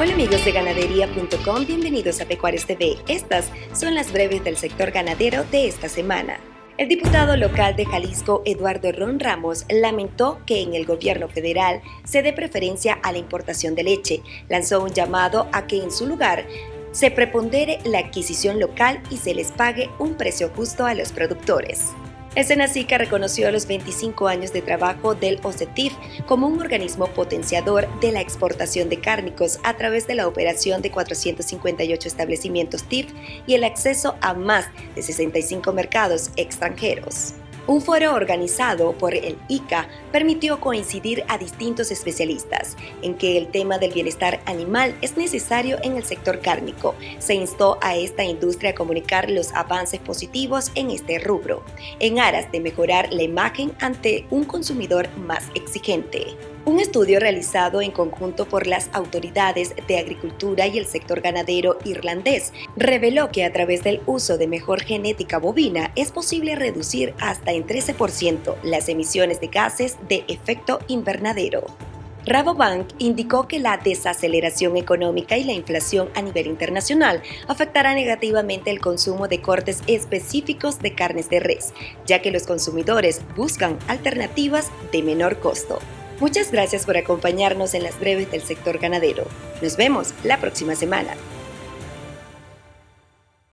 Hola amigos de ganadería.com, bienvenidos a Pecuarios TV. Estas son las breves del sector ganadero de esta semana. El diputado local de Jalisco, Eduardo Ron Ramos, lamentó que en el gobierno federal se dé preferencia a la importación de leche. Lanzó un llamado a que en su lugar se prepondere la adquisición local y se les pague un precio justo a los productores. El Senacica reconoció los 25 años de trabajo del OCETIF como un organismo potenciador de la exportación de cárnicos a través de la operación de 458 establecimientos TIF y el acceso a más de 65 mercados extranjeros. Un foro organizado por el ICA permitió coincidir a distintos especialistas en que el tema del bienestar animal es necesario en el sector cárnico. Se instó a esta industria a comunicar los avances positivos en este rubro, en aras de mejorar la imagen ante un consumidor más exigente. Un estudio realizado en conjunto por las autoridades de agricultura y el sector ganadero irlandés reveló que a través del uso de mejor genética bovina es posible reducir hasta en 13% las emisiones de gases de efecto invernadero. Rabobank indicó que la desaceleración económica y la inflación a nivel internacional afectará negativamente el consumo de cortes específicos de carnes de res, ya que los consumidores buscan alternativas de menor costo. Muchas gracias por acompañarnos en las breves del sector ganadero. Nos vemos la próxima semana.